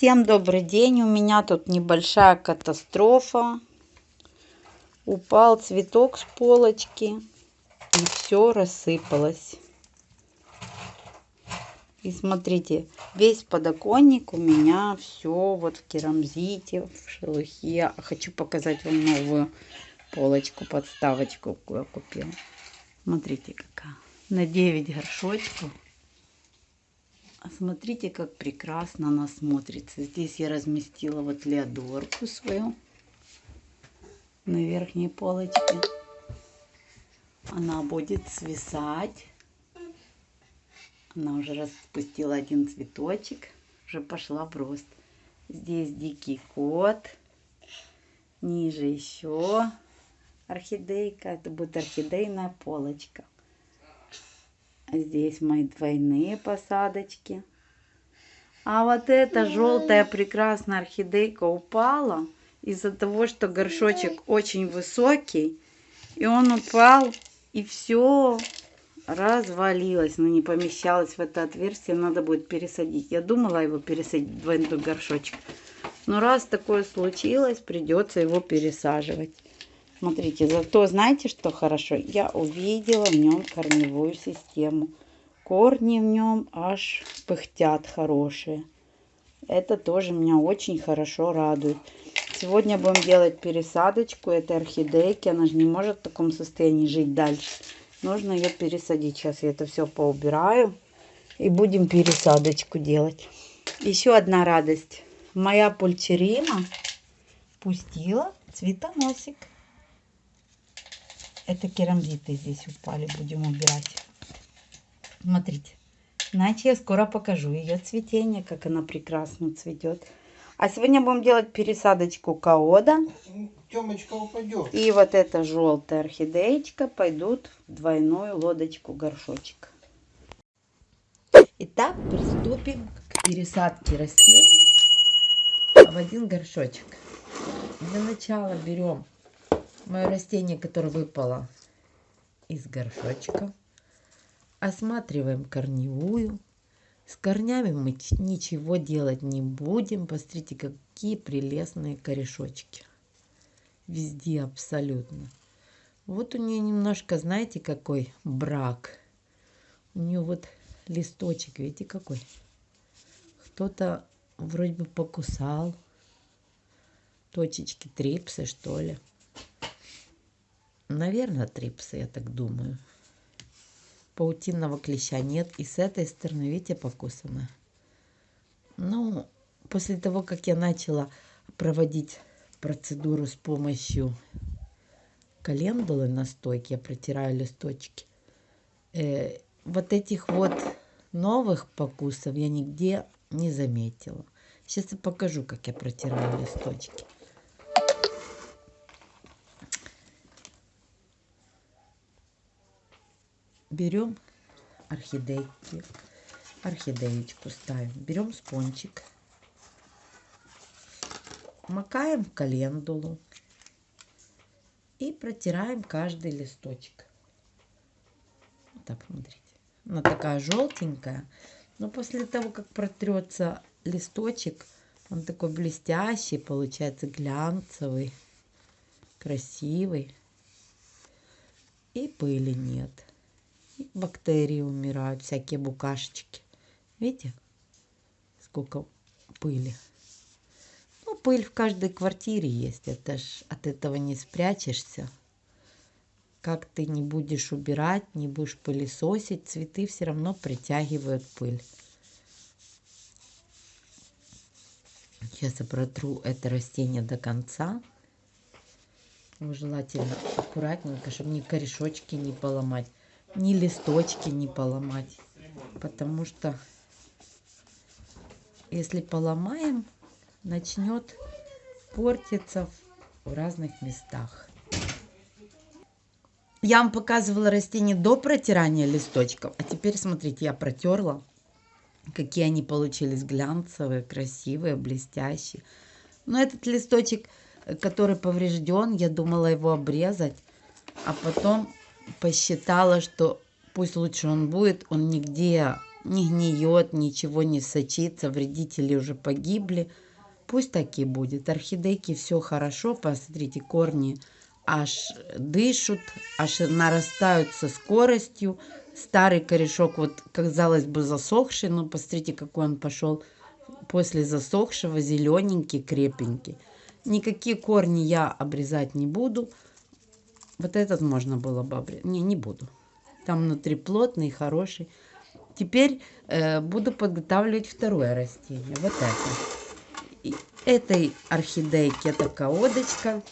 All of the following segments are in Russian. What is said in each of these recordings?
Всем добрый день. У меня тут небольшая катастрофа. Упал цветок с полочки и все рассыпалось. И смотрите, весь подоконник у меня все вот в керамзите, в шелухе. Хочу показать вам новую полочку, подставочку, какую я купила. Смотрите, какая. На 9 горшочков. А смотрите, как прекрасно она смотрится. Здесь я разместила вот леодорку свою на верхней полочке. Она будет свисать. Она уже распустила один цветочек. Уже пошла в рост. Здесь дикий кот. Ниже еще орхидейка. Это будет орхидейная полочка. Здесь мои двойные посадочки. А вот эта желтая прекрасная орхидейка упала из-за того, что горшочек очень высокий. И он упал, и все развалилось, но не помещалось в это отверстие. Надо будет пересадить. Я думала его пересадить в двойной горшочек. Но раз такое случилось, придется его пересаживать. Смотрите, зато знаете, что хорошо? Я увидела в нем корневую систему. Корни в нем аж пыхтят хорошие. Это тоже меня очень хорошо радует. Сегодня будем делать пересадочку этой орхидейки. Она же не может в таком состоянии жить дальше. Нужно ее пересадить. Сейчас я это все поубираю. И будем пересадочку делать. Еще одна радость. Моя пульчерина пустила цветоносик. Это керамзиты здесь упали, будем убирать. Смотрите. Иначе я скоро покажу ее цветение, как она прекрасно цветет. А сегодня будем делать пересадочку каода. Темочка упадет. И вот эта желтая орхидеечка пойдут в двойную лодочку горшочек. Итак, приступим к пересадке растений в один горшочек. Для начала берем мое растение, которое выпало из горшочка. Осматриваем корневую. С корнями мы ничего делать не будем. Посмотрите, какие прелестные корешочки. Везде абсолютно. Вот у нее немножко, знаете, какой брак. У нее вот листочек, видите, какой. Кто-то вроде бы покусал. Точечки трипсы, что ли. Наверное, трипсы, я так думаю. Паутинного клеща нет. И с этой стороны, видите, покусано. Ну, после того, как я начала проводить процедуру с помощью календулы настойки, я протираю листочки. Э, вот этих вот новых покусов я нигде не заметила. Сейчас я покажу, как я протираю листочки. Берем орхидейки, орхидеечку ставим, берем спончик, макаем в календулу и протираем каждый листочек. Вот так, смотрите. Она такая желтенькая, но после того, как протрется листочек, он такой блестящий, получается глянцевый, красивый. И пыли нет бактерии умирают, всякие букашечки. Видите, сколько пыли. Ну, пыль в каждой квартире есть, это ж от этого не спрячешься. Как ты не будешь убирать, не будешь пылесосить, цветы все равно притягивают пыль. Сейчас я протру это растение до конца. Желательно аккуратненько, чтобы ни корешочки не поломать ни листочки не поломать. Потому что если поломаем, начнет портиться в разных местах. Я вам показывала растения до протирания листочков. А теперь смотрите, я протерла. Какие они получились глянцевые, красивые, блестящие. Но этот листочек, который поврежден, я думала его обрезать. А потом посчитала, что пусть лучше он будет, он нигде не гниет, ничего не сочится, вредители уже погибли. Пусть так и будет. Орхидейки все хорошо, посмотрите, корни аж дышат, аж нарастают со скоростью. Старый корешок, вот казалось бы, засохший, но посмотрите, какой он пошел после засохшего, зелененький, крепенький. Никакие корни я обрезать не буду. Вот этот можно было бы обрезать. Не, не буду. Там внутри плотный, хороший. Теперь э, буду подготавливать второе растение. Вот это. И этой орхидейки это колодочка.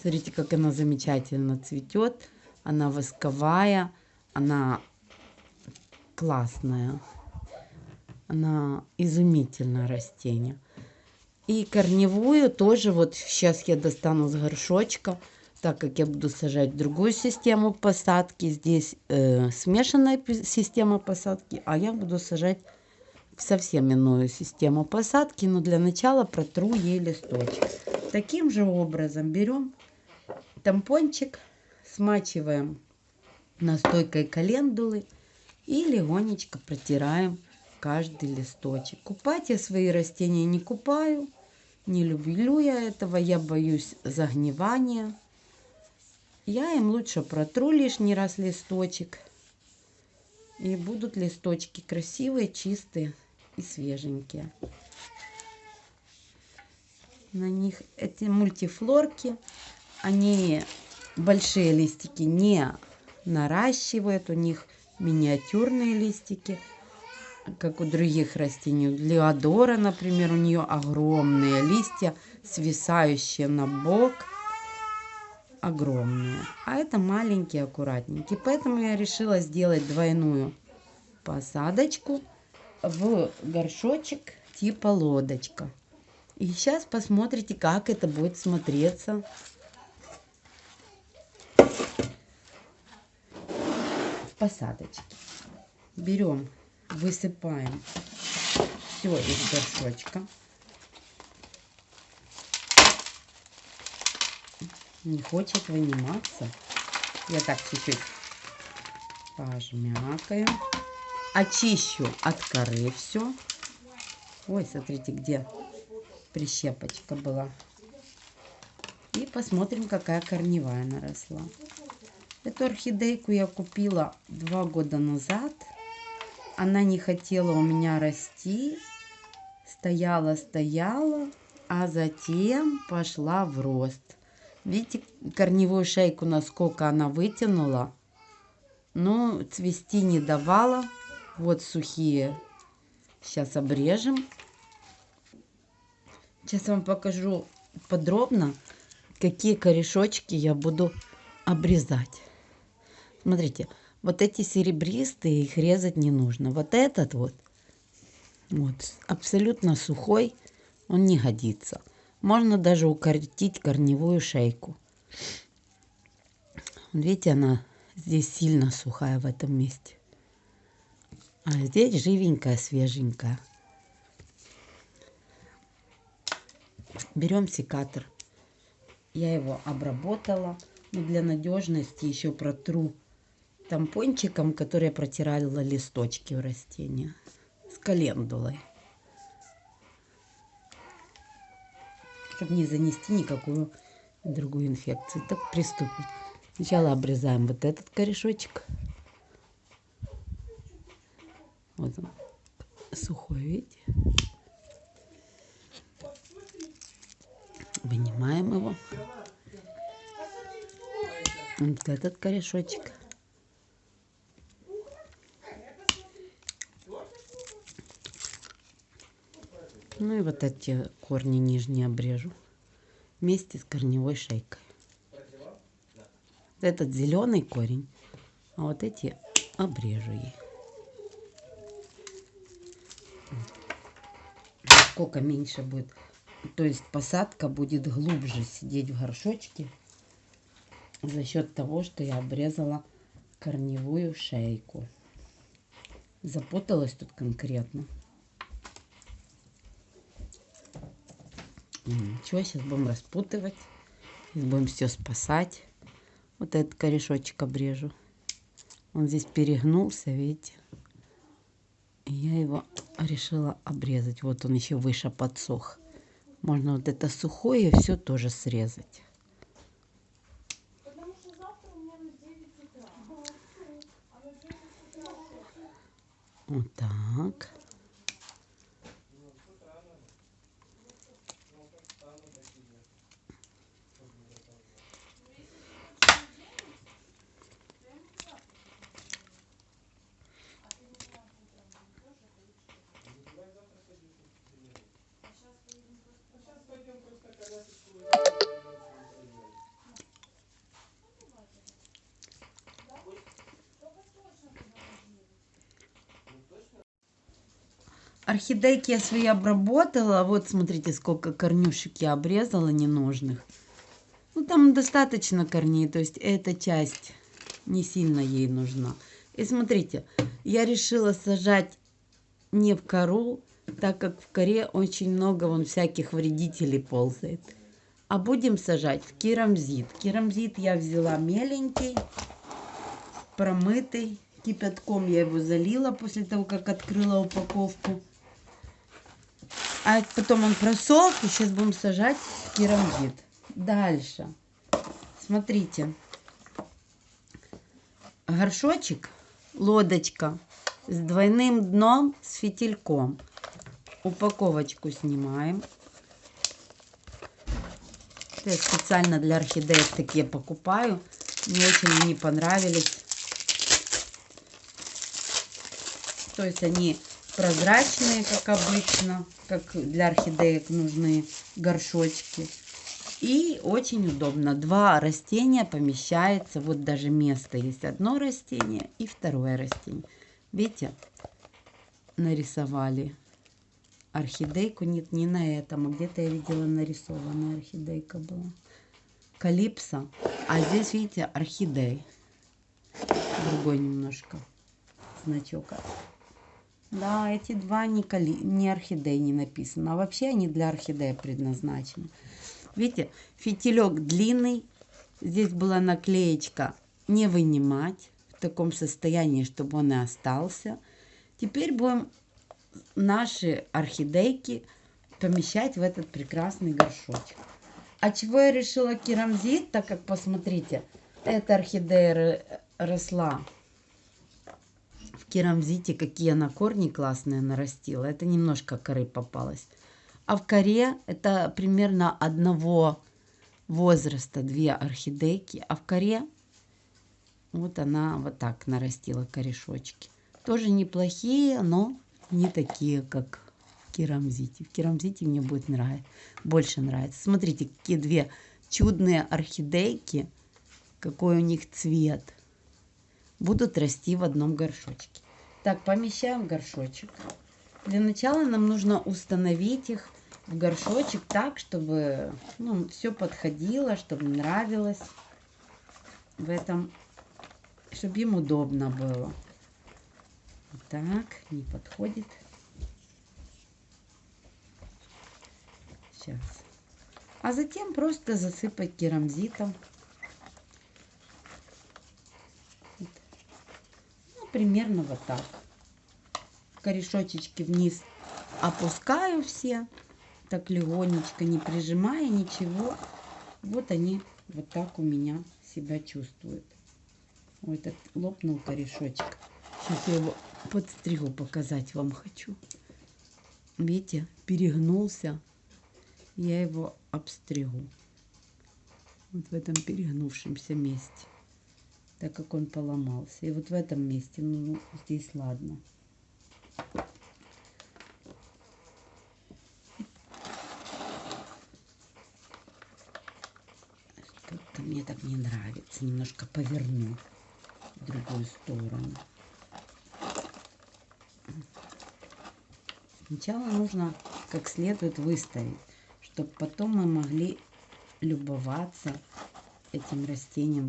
Смотрите, как она замечательно цветет. Она восковая. Она классная. Она изумительное растение. И корневую тоже вот сейчас я достану с горшочка, так как я буду сажать другую систему посадки. Здесь э, смешанная система посадки, а я буду сажать совсем иную систему посадки. Но для начала протру ей листочек. Таким же образом берем тампончик, смачиваем настойкой календулы и легонечко протираем каждый листочек. Купать я свои растения не купаю. Не люблю я этого, я боюсь загнивания. Я им лучше протру лишний раз листочек. И будут листочки красивые, чистые и свеженькие. На них эти мультифлорки, они большие листики не наращивают, у них миниатюрные листики как у других растений. Леодора, например, у нее огромные листья, свисающие на бок. Огромные. А это маленькие, аккуратненькие. Поэтому я решила сделать двойную посадочку в горшочек типа лодочка. И сейчас посмотрите, как это будет смотреться. в посадочке. Берем высыпаем все из горшочка. Не хочет выниматься. Я так чуть-чуть пожмякаю. Очищу от коры все. Ой, смотрите, где прищепочка была. И посмотрим, какая корневая наросла. Эту орхидейку я купила два года назад она не хотела у меня расти, стояла, стояла, а затем пошла в рост. Видите, корневую шейку, насколько она вытянула. Но цвести не давала. Вот сухие. Сейчас обрежем. Сейчас вам покажу подробно, какие корешочки я буду обрезать. Смотрите, вот эти серебристые, их резать не нужно. Вот этот вот, вот абсолютно сухой, он не годится. Можно даже укоротить корневую шейку. Видите, она здесь сильно сухая в этом месте. А здесь живенькая, свеженькая. Берем секатор. Я его обработала. Но для надежности еще протру тампончиком, который я протирала листочки у растения с календулой. Чтобы не занести никакую другую инфекцию. Так приступим. Сначала обрезаем вот этот корешочек. Вот он, сухой, видите? Вынимаем его. Вот этот корешочек. Ну и вот эти корни нижние обрежу вместе с корневой шейкой. Этот зеленый корень, а вот эти обрежу ей. Сколько меньше будет, то есть посадка будет глубже сидеть в горшочке за счет того, что я обрезала корневую шейку. Запуталась тут конкретно. Ничего, сейчас будем распутывать. Сейчас будем все спасать. Вот этот корешочек обрежу. Он здесь перегнулся, видите. И Я его решила обрезать. Вот он еще выше подсох. Можно вот это сухое все тоже срезать. Вот так. Орхидейки я свои обработала. Вот смотрите, сколько корнюшек я обрезала ненужных. Ну, там достаточно корней, то есть эта часть не сильно ей нужна. И смотрите, я решила сажать не в кору, так как в коре очень много вон всяких вредителей ползает. А будем сажать в керамзит. Керамзит я взяла меленький, промытый. Кипятком я его залила после того, как открыла упаковку. А потом он просох, и сейчас будем сажать керамзит. Дальше. Смотрите. Горшочек, лодочка с двойным дном, с фитильком. Упаковочку снимаем. Я специально для орхидеек такие покупаю. Мне очень они понравились. То есть они прозрачные, как обычно, как для орхидеек нужны горшочки. И очень удобно. Два растения помещается, вот даже место есть. Одно растение и второе растение. Видите, нарисовали орхидейку. Нет, не на этом, а где-то я видела нарисованная орхидейка была. Калипсо. А здесь, видите, орхидей. Другой немножко значок. Да, эти два не, кали... не орхидей не написано. А вообще они для орхидеи предназначены. Видите, фитилек длинный. Здесь была наклеечка «Не вынимать» в таком состоянии, чтобы он и остался. Теперь будем наши орхидейки помещать в этот прекрасный горшочек. А чего я решила керамзит, так как, посмотрите, эта орхидея росла керамзите, какие она корни классные нарастила. Это немножко коры попалось. А в коре это примерно одного возраста две орхидейки. А в коре вот она вот так нарастила корешочки. Тоже неплохие, но не такие, как керамзите. В керамзите мне будет нравиться, больше нравится. Смотрите, какие две чудные орхидейки. Какой у них цвет будут расти в одном горшочке. Так, помещаем горшочек. Для начала нам нужно установить их в горшочек так, чтобы ну, все подходило, чтобы нравилось в этом, чтобы им удобно было. Так, не подходит. Сейчас. А затем просто засыпать керамзитом. Примерно вот так. Корешочечки вниз опускаю все, так легонечко, не прижимая ничего. Вот они вот так у меня себя чувствуют. Ой, этот лопнул корешочек. Сейчас я его подстригу, показать вам хочу. Видите, перегнулся. Я его обстригу. Вот в этом перегнувшемся месте так как он поломался. И вот в этом месте, ну, здесь ладно. Как-то мне так не нравится. Немножко поверну в другую сторону. Сначала нужно как следует выставить, чтобы потом мы могли любоваться этим растением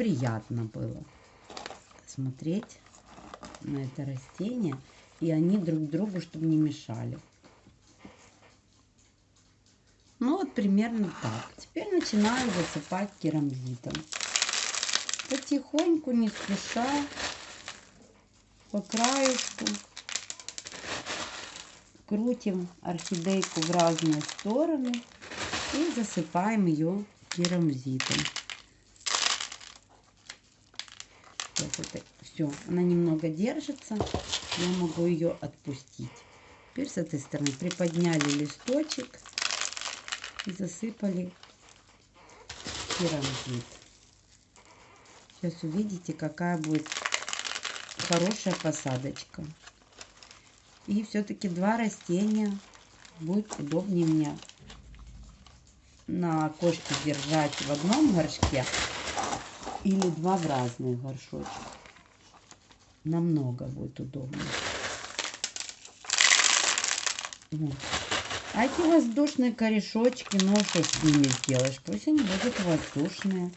приятно было смотреть на это растение. И они друг другу, чтобы не мешали. Ну вот примерно так. Теперь начинаю засыпать керамзитом. Потихоньку, не спеша. по краешку. Крутим орхидейку в разные стороны и засыпаем ее керамзитом. Вот это все. Она немного держится. Я могу ее отпустить. Теперь с этой стороны приподняли листочек и засыпали керамзит. Сейчас увидите, какая будет хорошая посадочка. И все-таки два растения будет удобнее мне на окошке держать в одном горшке или два в разных горшочках. Намного будет удобнее. Вот. А эти воздушные корешочки, ну что с ними сделаешь? Пусть они будут воздушные.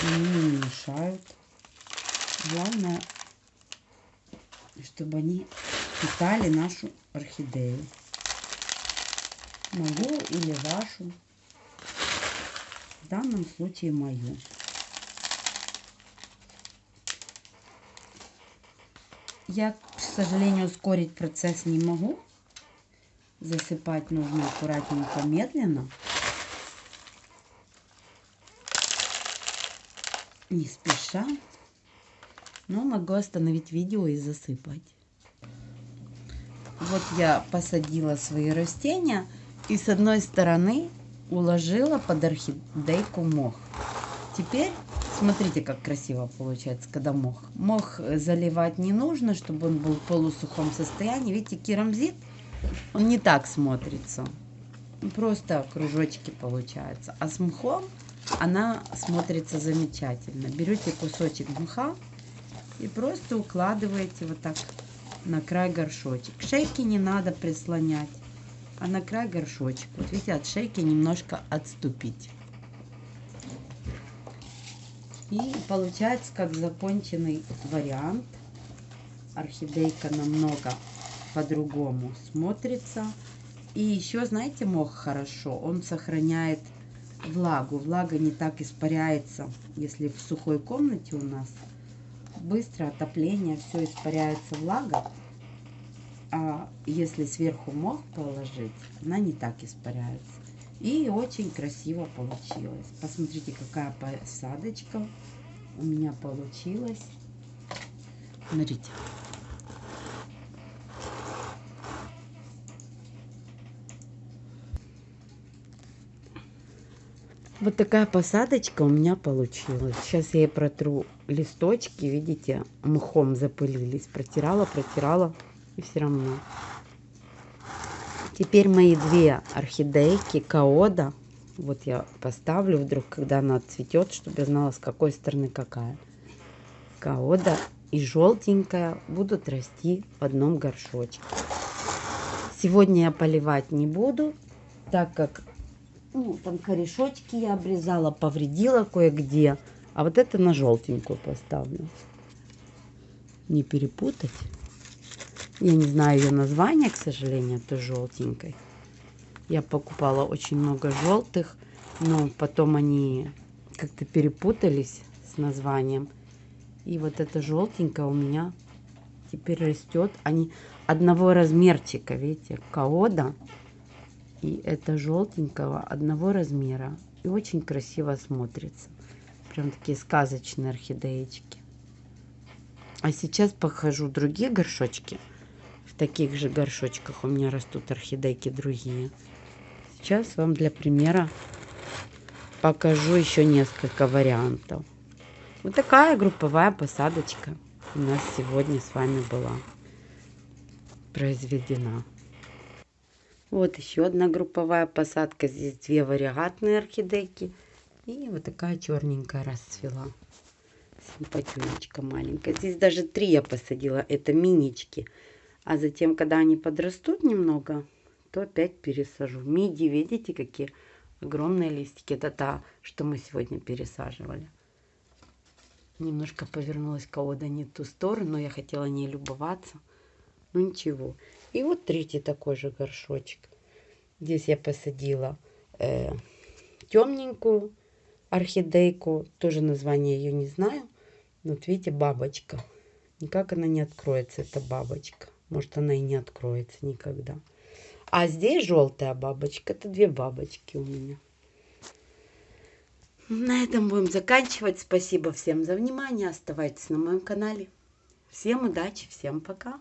Они не мешают. Главное, чтобы они питали нашу орхидею. Мою или вашу. В данном случае мою. Я, к сожалению, ускорить процесс не могу. Засыпать нужно аккуратненько, медленно. Не спеша. Но могу остановить видео и засыпать. Вот я посадила свои растения. И с одной стороны уложила под орхидейку мох. Теперь смотрите, как красиво получается, когда мох. Мох заливать не нужно, чтобы он был в полусухом состоянии. Видите, керамзит, он не так смотрится. Просто кружочки получаются. А с мхом она смотрится замечательно. Берете кусочек мха и просто укладываете вот так на край горшочек. Шейки не надо прислонять а на край горшочек. Вот видите, от шейки немножко отступить. И получается как законченный вариант. Орхидейка намного по-другому смотрится. И еще, знаете, мох хорошо, он сохраняет влагу. Влага не так испаряется, если в сухой комнате у нас быстро отопление, все испаряется влага а если сверху мох положить, она не так испаряется. И очень красиво получилось. Посмотрите, какая посадочка у меня получилась. Смотрите. Вот такая посадочка у меня получилась. Сейчас я протру листочки, видите, мхом запылились. Протирала, протирала и все равно. Теперь мои две орхидейки Каода. Вот я поставлю вдруг, когда она цветет, чтобы я знала, с какой стороны какая. Каода и желтенькая будут расти в одном горшочке. Сегодня я поливать не буду, так как ну, там корешочки я обрезала, повредила кое-где. А вот это на желтенькую поставлю. Не перепутать. Я не знаю ее название, к сожалению, это желтенькой. Я покупала очень много желтых, но потом они как-то перепутались с названием. И вот эта желтенькая у меня теперь растет. Они одного размерчика, видите, каода. И это желтенького одного размера. И очень красиво смотрится. Прям такие сказочные орхидеечки. А сейчас покажу другие горшочки таких же горшочках у меня растут орхидейки другие. Сейчас вам для примера покажу еще несколько вариантов. Вот такая групповая посадочка у нас сегодня с вами была произведена. Вот еще одна групповая посадка. Здесь две вариатные орхидейки. И вот такая черненькая расцвела. Симпатюнечка маленькая. Здесь даже три я посадила. Это минички. А затем, когда они подрастут немного, то опять пересажу. Миди, видите, какие огромные листики. Это та, что мы сегодня пересаживали. Немножко повернулась колода не в ту сторону, но я хотела не любоваться. Ну ничего. И вот третий такой же горшочек. Здесь я посадила э, темненькую орхидейку. Тоже название ее не знаю. Вот видите, бабочка. Никак она не откроется, эта бабочка. Может, она и не откроется никогда. А здесь желтая бабочка. Это две бабочки у меня. На этом будем заканчивать. Спасибо всем за внимание. Оставайтесь на моем канале. Всем удачи, всем пока.